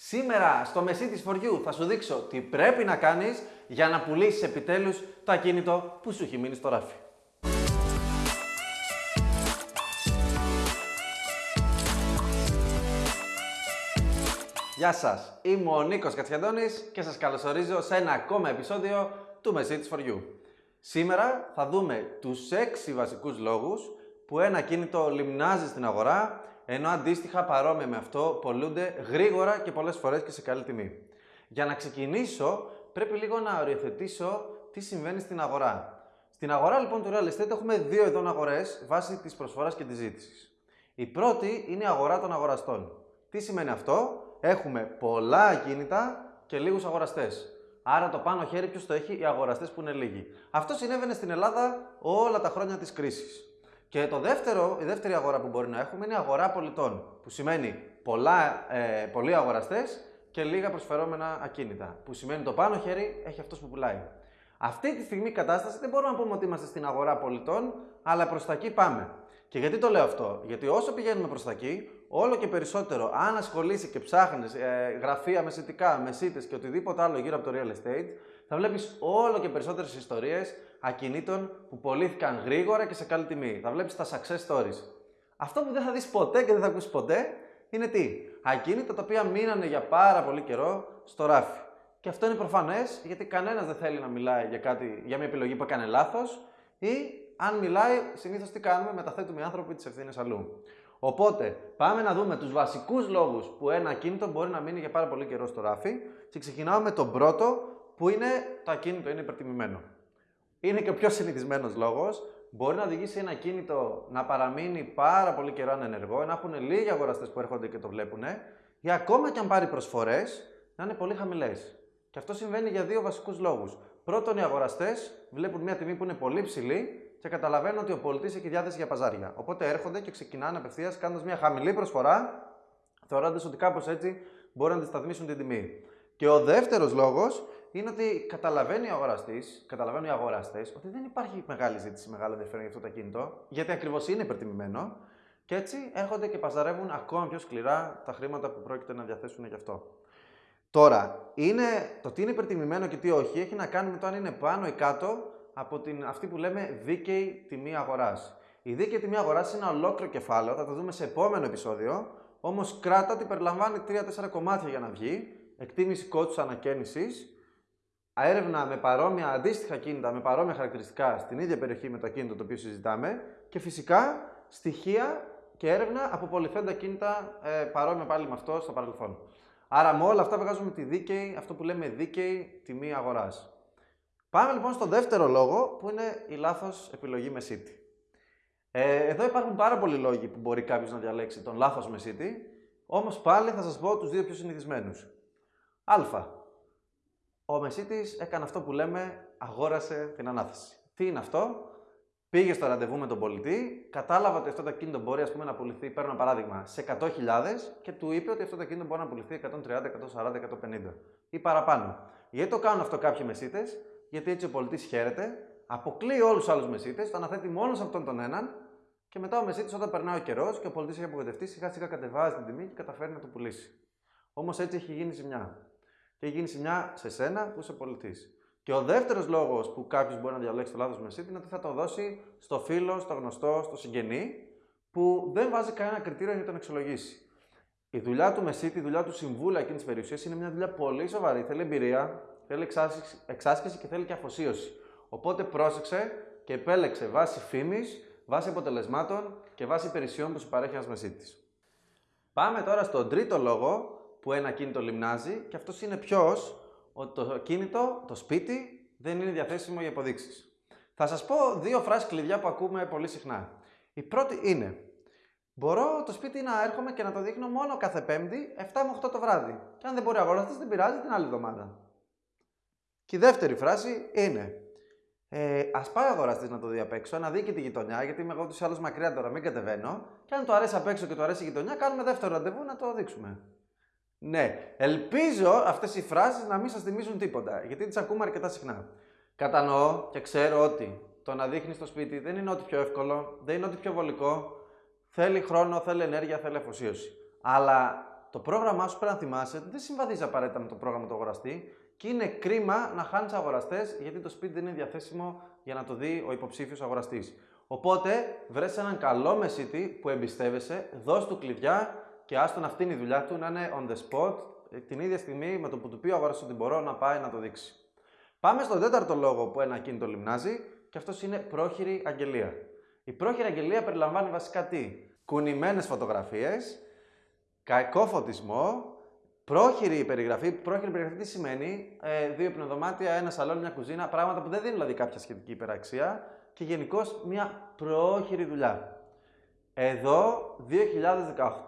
Σήμερα στο μεσί της φοριού θα σου δείξω τι πρέπει να κάνεις για να πουλήσεις επιτέλους το ακίνητο που σου έχει μείνει στο ράφι. Γεια σας, είμαι ο Νίκος Κατσιαντώνης και σας καλωσορίζω σε ένα ακόμα επεισόδιο του Μεσί της φοριού. Σήμερα θα δούμε τους 6 βασικούς λόγους που ένα κίνητο λιμνάζει στην αγορά ενώ αντίστοιχα παρόμοια με αυτό πολλούνται γρήγορα και πολλές φορές και σε καλή τιμή. Για να ξεκινήσω, πρέπει λίγο να οριοθετήσω τι συμβαίνει στην αγορά. Στην αγορά λοιπόν του real estate έχουμε δύο ειδών αγορές βάσει της προσφοράς και της ζήτησης. Η πρώτη είναι η αγορά των αγοραστών. Τι σημαίνει αυτό; Έχουμε πολλά ακίνητα και λίγους αγοραστές. Άρα το πάνω χέρι ποιος το έχει, οι αγοραστές που είναι λίγοι. Αυτό συνέβαινε στην Ελλάδα όλα τα χρόνια της κρίσης. Και το δεύτερο, η δεύτερη αγορά που μπορεί να έχουμε είναι η αγορά πολιτών. Που σημαίνει πολλά, ε, πολλοί αγοραστές και λίγα προσφερόμενα ακίνητα. Που σημαίνει το πάνω χέρι έχει αυτός που πουλάει. Αυτή τη στιγμή η κατάσταση δεν μπορούμε να πούμε ότι είμαστε στην αγορά πολιτών, αλλά προς τα εκεί πάμε. Και γιατί το λέω αυτό, Γιατί όσο πηγαίνουμε προς τα εκεί, όλο και περισσότερο, αν ασχολείσαι και ψάχνεις ε, γραφεία μεσητικά, μεσίτε και οτιδήποτε άλλο γύρω από το real estate, θα βλέπεις όλο και περισσότερες ιστορίες ακινήτων που πωλήθηκαν γρήγορα και σε καλή τιμή. Θα βλέπεις τα success stories. Αυτό που δεν θα δεις ποτέ και δεν θα ακούσεις ποτέ είναι τι; Ακίνητα τα οποία μείνανε για πάρα πολύ καιρό στο ράφι. Και αυτό είναι προφανές γιατί κανένας δεν θέλει να μιλάει για, κάτι, για μια επιλογή που έκανε λάθος ή αν μιλάει, συνήθως τι κάνουμε, μεταθέτουμε οι άνθρωποι τις ευθύνες αλλού. Οπότε, πάμε να δούμε τους βασικούς λόγους που ένα ακίνητο μπορεί να μείνει για πάρα πολύ καιρό στο ράφι και ξεκινάω με τον πρώτο που είναι το ακίνητο είναι υπερτιμημένο είναι και ο πιο συνηθισμένος λόγος. Μπορεί να οδηγήσει ένα κίνητο να παραμείνει πάρα πολύ καιρό ανενεργό, να έχουν λίγοι αγοραστές που έρχονται και το βλέπουν, ή ακόμα και αν πάρει προσφορές, να είναι πολύ χαμηλές. Και αυτό συμβαίνει για δύο βασικούς λόγους. Πρώτον, οι αγοραστές βλέπουν μια τιμή που είναι πολύ ψηλή και καταλαβαίνουν ότι ο πολιτής έχει διάθεση για παζάρια. Οπότε έρχονται και ξεκινάνε απευθείας κάνοντας μια χαμηλή προσφορά, θεωρώντας ότι κάπως έτσι μπορούν να αντισταθμίσουν την τιμή. Και ο δεύτερος λόγος είναι ότι καταλαβαίνει ο αγοραστής, καταλαβαίνουν οι αγοραστές, ότι δεν υπάρχει μεγάλη ζήτηση, μεγάλο ενδιαφέρον για αυτό το κινητό, γιατί ακριβώς είναι υπερτιμημένο. Και έτσι έρχονται και παζαρεύουν ακόμα πιο σκληρά τα χρήματα που πρόκειται να διαθέσουν γι' αυτό. Τώρα, είναι, το τι είναι υπερτιμημένο και τι όχι έχει να κάνει με το αν είναι πάνω ή κάτω από την, αυτή που λέμε δίκαιη τιμή αγοράς. Η δίκαιη τιμή αγοράς είναι ένα ολόκληρο κεφάλαιο, θα το δούμε σε επόμενο επεισόδιο. Όμως κράτα ότι περιλαμβάνει 3-4 κομμάτια για να βγει. Εκτίμηση κόστους ανακαίνησης, έρευνα με παρόμοια αντίστοιχα κίνητα, με παρόμοια χαρακτηριστικά στην ίδια περιοχή με το κίνητο το οποίο συζητάμε και φυσικά στοιχεία και έρευνα από πολυθέντα κίνητα ε, παρόμοια πάλι με αυτό στο παρελθόν. Άρα με όλα αυτά βγάζουμε τη δίκαιη, αυτό που λέμε δίκαιη τιμή αγοράς. Πάμε λοιπόν στο δεύτερο λόγο που είναι η λάθος επιλογή με city. Ε, εδώ υπάρχουν πάρα πολλοί λόγοι που μπορεί κάποιος να διαλέξει τον λάθος με city, όμως πάλι θα σας πω τους δύο πιο συνηθισμένους. Α. Ο Μεσίτης έκανε αυτό που λέμε αγόρασε την ανάθεση. Τι είναι αυτό, πήγε στο ραντεβού με τον πολιτή, κατάλαβε ότι αυτό το κίνητο μπορεί ας πούμε, να πουληθεί, παίρνω ένα παράδειγμα, σε 100.000 και του είπε ότι αυτό το κίνητο μπορεί να πουληθεί 130, 140, 150 ή παραπάνω. Γιατί το κάνουν αυτό κάποιοι μεσίτες, γιατί έτσι ο πολιτής χαίρεται, αποκλείει όλους τους άλλους μεσίτες, το αναθέτει μόνος σε αυτόν τον έναν και μετά ο μεσίτης όταν περνάει ο καιρός και ο πολιτής έχει απογοητευτεί, σιγά σιγά κατεβάζει την τιμή και καταφέρει να το πουλήσει. Όμως έτσι έχει γίνει ζημιά και έχει γίνει ζημιά σε σένα που είσαι πολιτής. Και ο δεύτερος λόγος που κάποιος μπορεί να διαλέξει το λάθος μεσίτη είναι ότι θα το δώσει στο φίλο, στο γνωστό, στο συγγενή, που δεν βάζει κανένα κριτήριο για να τον εξολογήσει. Η δουλειά του μεσίτη, η δουλειά του συμβούλου εκείνης της περιουσίας είναι μια δουλειά πολύ σοβαρή. Θέλει εμπειρία, θέλει εξάσκηση και θέλει και αφοσίωση. Οπότε πρόσεξε και επέλεξε βάση φήμης, βάση αποτελεσμάτων και βάση υπηρεσιών που σου παρέχει ένας μεσίτης. Πάμε τώρα στον τρίτο λόγο που ένα κίνητο λιμνάζει και αυτός είναι ποιος; Ότι το κίνητο, το σπίτι, δεν είναι διαθέσιμο για υποδείξει. Θα σας πω δύο φράσεις κλειδιά που ακούμε πολύ συχνά. Η πρώτη είναι Μπορώ το σπίτι να έρχομαι και να το δείχνω μόνο κάθε Πέμπτη 7 με 8 το βράδυ. Και αν δεν μπορεί αγοραστή, δεν πειράζει την άλλη εβδομάδα. Και η δεύτερη φράση είναι ε, Α πάει ο αγοραστής να το δει απ' έξω, να δει και τη γειτονιά, γιατί είμαι εγώ του άλλου μακριά τώρα, μην κατεβαίνω. Και αν το αρέσει απ' έξω και το αρέσει η γειτονιά, κάνουμε δεύτερο ραντεβού να το δείξουμε. Ναι, ελπίζω αυτές οι φράσεις να μην σας θυμίζουν τίποτα, γιατί τις ακούμε αρκετά συχνά. Κατανοώ και ξέρω ότι το να δείχνεις το σπίτι δεν είναι ό,τι πιο εύκολο, δεν είναι ό,τι πιο βολικό. Θέλει χρόνο, θέλει ενέργεια, θέλει αφοσίωση. Αλλά το πρόγραμμά σου πρέπει να θυμάσαι ότι δεν συμβαδίζει απαραίτητα με το πρόγραμμα του αγοραστή και είναι κρίμα να χάνεις αγοραστές γιατί το σπίτι δεν είναι διαθέσιμο για να το δει ο υποψήφιος αγοραστής. Οπότε βρες έναν καλό μεσίτη που εμπιστεύεσαι, δώσ' του κλειδιά και άστο να αυτή είναι η δουλειά του, να είναι on the spot ε, την ίδια στιγμή με το που του πει ο αγοραστής ότι μπορώ να πάει να το δείξει. Πάμε στον τέταρτο λόγο που ένα κίνητο λιμνάζει και αυτός είναι πρόχειρη αγγελία. Η πρόχειρη αγγελία περιλαμβάνει βασικά τι; Κουνημένες φωτογραφίες, κακό φωτισμό, πρόχειρη περιγραφή. Πρόχειρη περιγραφή τι σημαίνει, ε, δύο πνευδομάτια, ένα σαλόνι, μια κουζίνα, πράγματα που δεν δίνουν δηλαδή κάποια σχετική υπεραξία και γενικώς μια πρόχειρη δουλειά. Εδώ,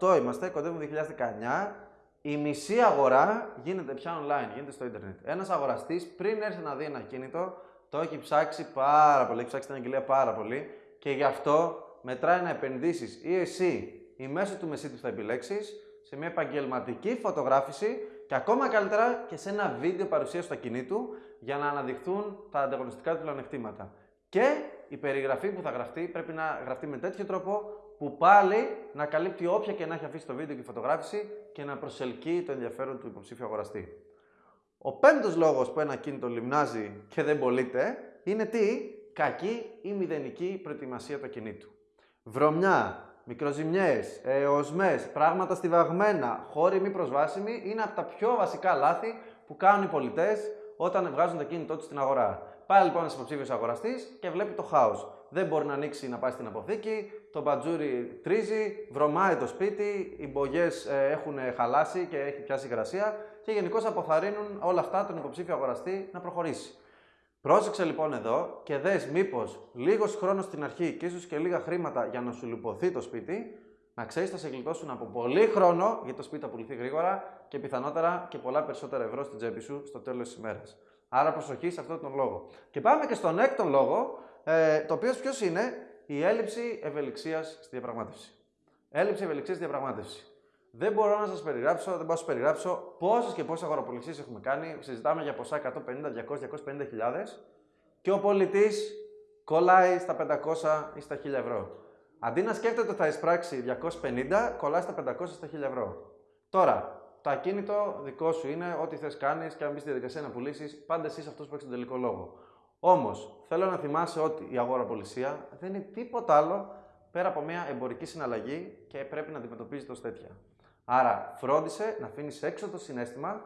2018 είμαστε, κοντεύουμε 2019, η μισή αγορά γίνεται πια online, γίνεται στο ίντερνετ. Ένας αγοραστής πριν έρθει να δει ένα κίνητο, το έχει ψάξει πάρα πολύ, έχει ψάξει την αγγελία πάρα πολύ και γι' αυτό μετράει να επενδύσεις ή εσύ ή μέσω του μεσίτη που θα επιλέξεις σε μια επαγγελματική φωτογράφηση και ακόμα καλύτερα και σε ένα βίντεο παρουσίαση του ακινήτου για να αναδειχθούν τα ανταγωνιστικά του πλεονεκτήματα. Και η περιγραφή που θα γραφτεί πρέπει να γραφτεί με τέτοιο τρόπο που πάλι να καλύπτει όποια και να έχει αφήσει το βίντεο και η φωτογράφηση και να προσελκύει το ενδιαφέρον του υποψήφιου αγοραστή. Ο πέμπτος λόγος που ένα κίνητο λιμνάζει και δεν πωλείται είναι τι, κακή ή μηδενική προετοιμασία του ακινήτου. Βρωμιά, μικροζημιές, οσμές, πράγματα στιβαγμένα, χώροι μη προσβάσιμοι είναι από τα πιο βασικά λάθη που κάνουν οι πολιτές όταν βγάζουν το κίνητό τους στην αγορά. Πάει λοιπόν ένας υποψήφιος αγοραστής και βλέπει το χάος. Δεν μπορεί να ανοίξει να πάει στην αποθήκη, το μπατζούρι τρίζει, βρωμάει το σπίτι, οι μπογιές ε, έχουν χαλάσει και έχει πιάσει υγρασία και γενικώς αποθαρρύνουν όλα αυτά τον υποψήφιο αγοραστή να προχωρήσει. Πρόσεξε λοιπόν εδώ και δες μήπως λίγος χρόνος στην αρχή και ίσως και λίγα χρήματα για να σου λυποθεί το σπίτι, να ξέρεις θα σε γλιτώσουν από πολύ χρόνο γιατί το σπίτι θα πουληθεί γρήγορα και πιθανότερα και πολλά περισσότερα ευρώ στην τσέπη σου στο τέλος της ημέρας. Άρα προσοχή σε αυτόν τον λόγο. Και πάμε και στον έκτο λόγο, ε, το οποίο ποιος είναι; Η έλλειψη ευελιξίας στη διαπραγμάτευση. Έλλειψη ευελιξίας στη διαπραγμάτευση. Δεν μπορώ να σας περιγράψω, δεν μπορώ να σας περιγράψω πόσες και πόσες αγοραπολισίε έχουμε κάνει. Συζητάμε για ποσά 150, 200, 250 και ο πολιτής κολλάει στα 500 ή στα 1000 ευρώ. Αντί να σκέφτεται ότι θα εισπράξει 250, κολλάει στα 500 στα 1000 ευρώ. Τώρα, το ακίνητο δικό σου είναι, ό,τι θες κάνεις και αν μπεις στη διαδικασία να πουλήσεις, πάντα εσύ αυτός που έχεις τον τελικό λόγο. Όμως, θέλω να θυμάσαι ότι η αγοραπολισία δεν είναι τίποτα άλλο πέρα από μια εμπορική συναλλαγή και πρέπει να αντιμετωπίζεται ω τέτοια. Άρα, φρόντισε να αφήνεις έξω το συνέστημα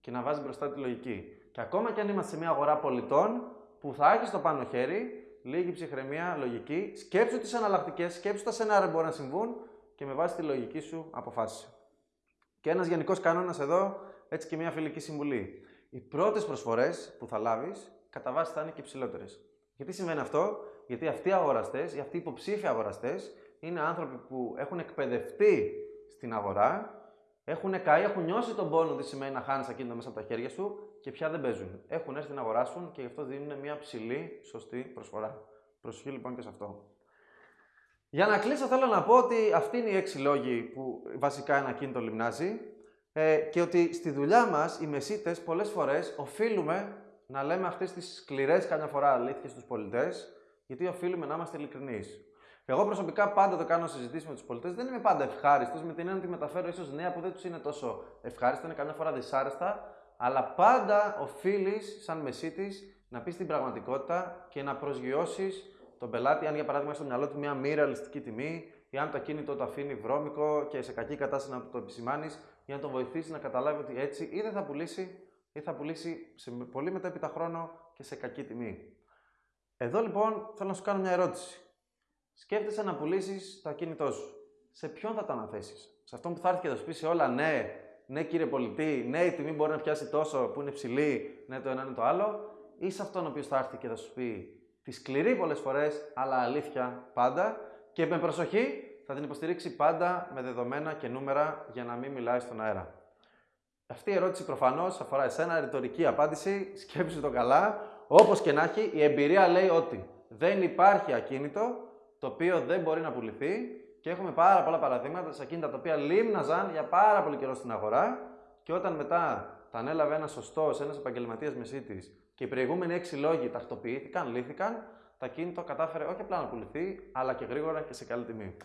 και να βάζεις μπροστά τη λογική. Και ακόμα και αν είμαστε σε μια αγορά πολιτών που θα έχεις το πάνω χέρι, λίγη ψυχραιμία, λογική, σκέψου τις εναλλακτικές, σκέψου τα σενάρια που μπορεί να συμβούν και με βάση τη λογική σου αποφάσισε. Και ένας γενικός κανόνας εδώ, έτσι και μια φιλική συμβουλή. Οι πρώτες προσφορές που θα λάβεις, κατά βάση θα είναι και ψηλότερε. Γιατί συμβαίνει αυτό, Γιατί αυτοί οι αγοραστές ή αυτοί οι υποψήφοι αγοραστές είναι άνθρωποι που έχουν εκπαιδευτεί στην αγορά, έχουν καεί, έχουν νιώσει τον πόνο τι σημαίνει να χάνεις ακίνητα μέσα από τα χέρια σου και πια δεν παίζουν. Έχουν έρθει να αγοράσουν και γι' αυτό δίνουν μια ψηλή, σωστή προσφορά. Προσοχή λοιπόν και σε αυτό. Για να κλείσω θέλω να πω ότι αυτοί είναι οι έξι λόγοι που βασικά ένα κίνητο λιμνάζει ε, και ότι στη δουλειά μας οι μεσίτες πολλές φορές οφείλουμε να λέμε αυτές τις σκληρές καμιά φορά αλήθειες στους πολιτές γιατί οφείλουμε να είμαστε ειλικρινείς. Εγώ προσωπικά πάντα το κάνω συζητήσεις με τους πολιτές. Δεν είμαι πάντα ευχάριστος με την έννοια ότι μεταφέρω ίσως νέα που δεν τους είναι τόσο ευχάριστα, είναι καμιά φορά δυσάρεστα, αλλά πάντα οφείλεις, σαν μεσίτη, να πεις την πραγματικότητα και να προσγειώσεις τον πελάτη, αν για παράδειγμα στο μυαλό του μια μη ρεαλιστική τιμή, ή αν το ακίνητο το αφήνει βρώμικο και σε κακή κατάσταση να το επισημάνεις, για να τον βοηθήσεις να καταλάβει ότι έτσι ή δεν θα πουλήσει, ή θα πουλήσει σε πολύ μετέπειτα χρόνο και σε κακή τιμή. Εδώ λοιπόν θέλω να σου κάνω μια ερώτηση. Σκέφτεσαι να πουλήσεις το ακίνητό σου. Σε ποιον θα το αναθέσεις, Σε αυτόν που θα έρθει και θα σου πει σε όλα ναι, ναι κύριε πολιτή, ναι η τιμή μπορεί να πιάσει τόσο που είναι ψηλή, ναι το ένα είναι το άλλο, ή σε αυτόν ο οποίος θα έρθει και θα σου πει τη σκληρή πολλές φορές, αλλά αλήθεια πάντα και με προσοχή θα την υποστηρίξει πάντα με δεδομένα και νούμερα για να μην μιλάει στον αέρα. Αυτή η ερώτηση προφανώς αφορά εσένα, ρητορική απάντηση, σκέψου το καλά. Όπως και να έχει, η εμπειρία λέει ότι δεν υπάρχει ακίνητο το οποίο δεν μπορεί να πουληθεί και έχουμε πάρα πολλά παραδείγματα σε ακίνητα τα οποία λίμναζαν για πάρα πολύ καιρό στην αγορά και όταν μετά τα ανέλαβε ένα σωστός, ένας επαγγελματίας μεσίτη και οι προηγούμενοι έξι λόγοι τακτοποιήθηκαν, λύθηκαν, το ακίνητο κατάφερε όχι απλά να πουληθεί, αλλά και γρήγορα και σε καλή τιμή.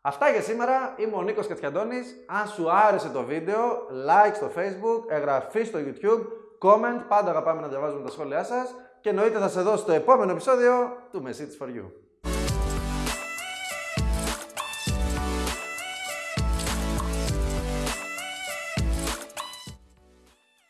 Αυτά για σήμερα. Είμαι ο Νίκος Κατσιαντώνης. Αν σου άρεσε το βίντεο, like στο facebook, εγγραφή στο youtube, comment. Πάντα αγαπάμε να διαβάζουμε τα σχόλιά σας. Και εννοείται θα σε δω στο επόμενο επεισόδιο του Message for You.